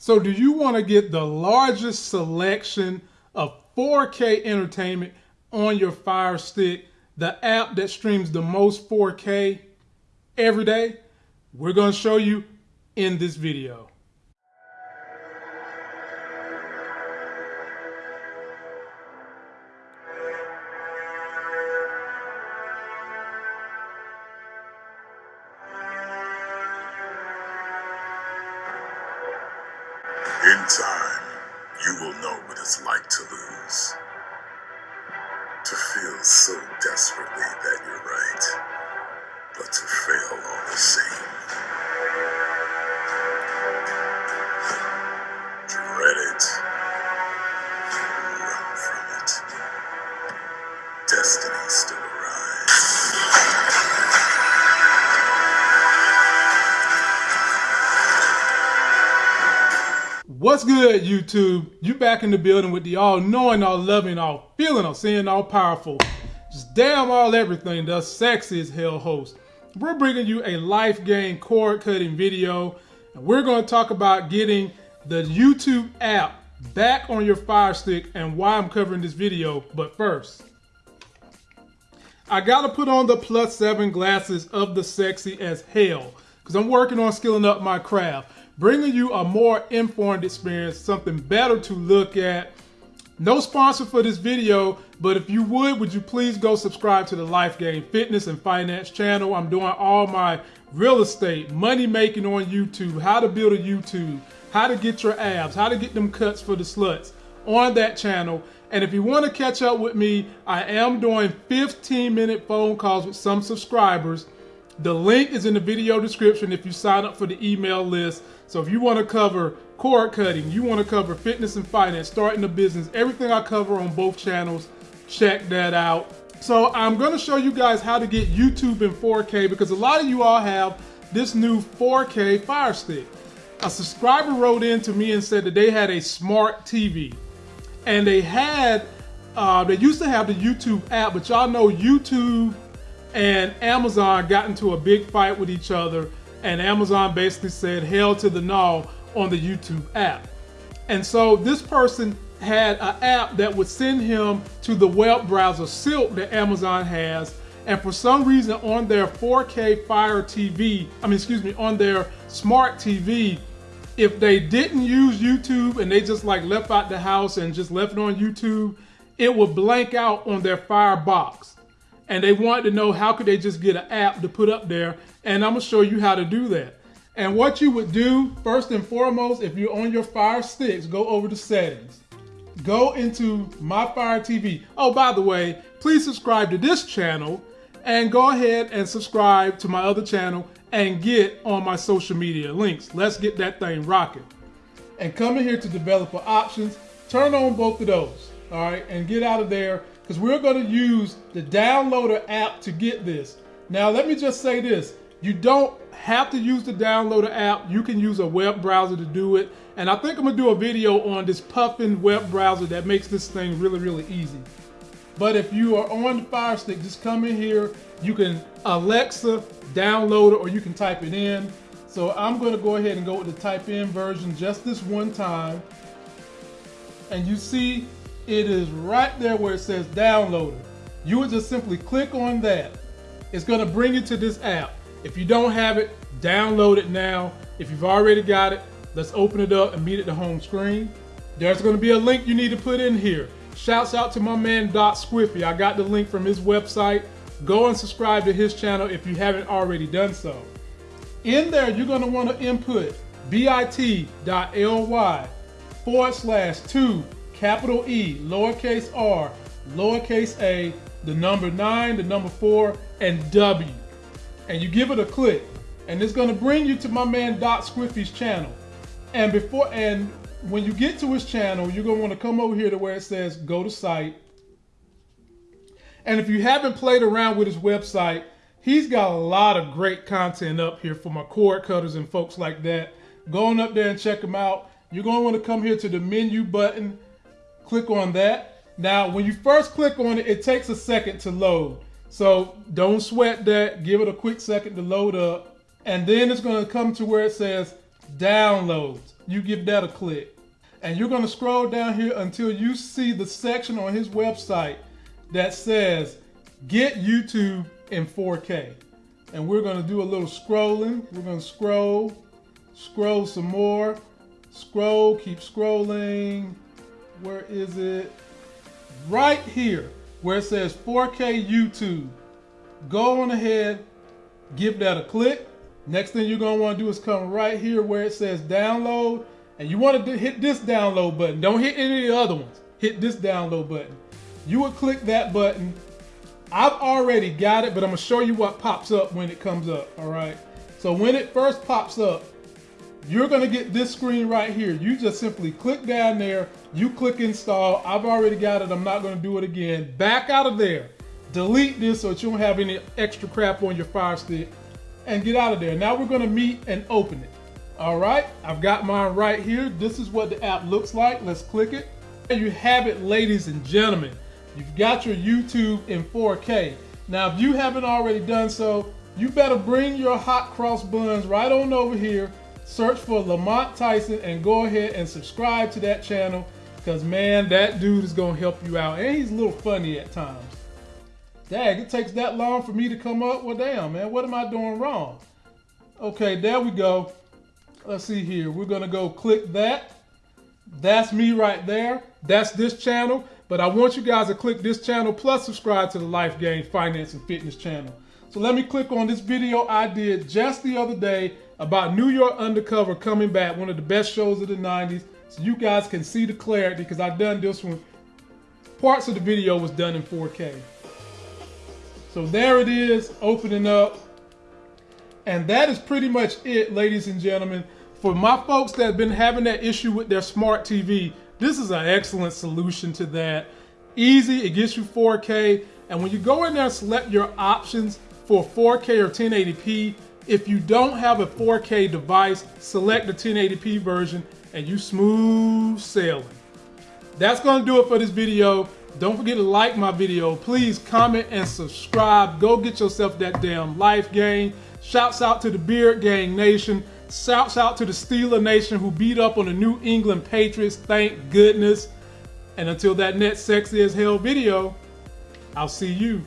So do you want to get the largest selection of 4K entertainment on your Fire Stick, the app that streams the most 4K every day? We're going to show you in this video. In time, you will know what it's like to lose. To feel so desperately that you're right, but to fail all the same. What's good, YouTube? You back in the building with the all-knowing, all-loving, all-feeling, all-seeing, all-powerful, just damn all everything, the sexy as hell host. We're bringing you a life game cord cutting video, and we're going to talk about getting the YouTube app back on your Fire Stick and why I'm covering this video. But first, I got to put on the plus seven glasses of the sexy as hell because I'm working on skilling up my craft bringing you a more informed experience, something better to look at. No sponsor for this video, but if you would, would you please go subscribe to the Life Game Fitness and Finance channel? I'm doing all my real estate, money making on YouTube, how to build a YouTube, how to get your abs, how to get them cuts for the sluts on that channel. And if you want to catch up with me, I am doing 15 minute phone calls with some subscribers. The link is in the video description if you sign up for the email list. So if you want to cover cord cutting, you want to cover fitness and finance, starting a business, everything I cover on both channels, check that out. So I'm going to show you guys how to get YouTube in 4K because a lot of you all have this new 4K Fire Stick. A subscriber wrote in to me and said that they had a smart TV and they had, uh, they used to have the YouTube app, but y'all know YouTube and Amazon got into a big fight with each other and Amazon basically said hell to the no on the YouTube app. And so this person had an app that would send him to the web browser Silk that Amazon has. And for some reason on their 4K Fire TV, I mean, excuse me, on their smart TV, if they didn't use YouTube and they just like left out the house and just left it on YouTube, it would blank out on their Fire box and they wanted to know how could they just get an app to put up there and I'm gonna show you how to do that. And what you would do first and foremost, if you're on your Fire Sticks, go over to settings. Go into My Fire TV. Oh, by the way, please subscribe to this channel and go ahead and subscribe to my other channel and get on my social media links. Let's get that thing rocking. And come in here to developer options, turn on both of those, all right, and get out of there because we're going to use the downloader app to get this. Now, let me just say this. You don't have to use the downloader app. You can use a web browser to do it. And I think I'm going to do a video on this Puffin web browser that makes this thing really, really easy. But if you are on the Fire Stick, just come in here. You can Alexa download it or you can type it in. So I'm going to go ahead and go with the type in version just this one time. And you see it is right there where it says downloader. You would just simply click on that. It's gonna bring you to this app. If you don't have it, download it now. If you've already got it, let's open it up and meet at the home screen. There's gonna be a link you need to put in here. Shouts out to my man Doc Squiffy. I got the link from his website. Go and subscribe to his channel if you haven't already done so. In there, you're gonna wanna input bit.ly forward slash two capital E, lowercase r, lowercase a, the number nine, the number four, and W. And you give it a click. And it's gonna bring you to my man Doc Squiffy's channel. And before and when you get to his channel, you're gonna wanna come over here to where it says go to site. And if you haven't played around with his website, he's got a lot of great content up here for my cord cutters and folks like that. Go on up there and check him out. You're gonna wanna come here to the menu button click on that. Now, when you first click on it, it takes a second to load. So don't sweat that. Give it a quick second to load up. And then it's going to come to where it says downloads. You give that a click. And you're going to scroll down here until you see the section on his website that says get YouTube in 4K. And we're going to do a little scrolling. We're going to scroll, scroll some more, scroll, keep scrolling. Where is it? Right here where it says 4K YouTube. Go on ahead, give that a click. Next thing you're want to do is come right here where it says download. And you want to hit this download button. Don't hit any of the other ones. Hit this download button. You would click that button. I've already got it, but I'm to show you what pops up when it comes up. All right. So when it first pops up, you're to get this screen right here. You just simply click down there. You click install. I've already got it. I'm not to do it again. Back out of there. Delete this so that you don't have any extra crap on your Fire Stick and get out of there. Now we're to meet and open it. All right, I've got mine right here. This is what the app looks like. Let's click it. There you have it, ladies and gentlemen. You've got your YouTube in 4K. Now, if you haven't already done so, you better bring your hot cross buns right on over here search for Lamont Tyson and go ahead and subscribe to that channel because man, that dude is gonna help you out. And he's a little funny at times. Dang, it takes that long for me to come up. Well, damn, man, what am I doing wrong? Okay, there we go. Let's see here. We're gonna go click that. That's me right there. That's this channel. But I want you guys to click this channel plus subscribe to the Life Game Finance and Fitness channel. So let me click on this video I did just the other day about New York Undercover coming back, one of the best shows of the 90s. So you guys can see the clarity because I've done this one. Parts of the video was done in 4K. So there it is, opening up. And that is pretty much it, ladies and gentlemen. For my folks that have been having that issue with their smart TV, this is an excellent solution to that. Easy, it gets you 4K. And when you go in there and select your options for 4K or 1080p, if you don't have a 4K device, select the 1080p version and you smooth sailing. That's gonna do it for this video. Don't forget to like my video. Please comment and subscribe. Go get yourself that damn life game. Shouts out to the Beard Gang Nation. Shouts out to the Steeler Nation who beat up on the New England Patriots. Thank goodness. And until that next sexy as hell video, I'll see you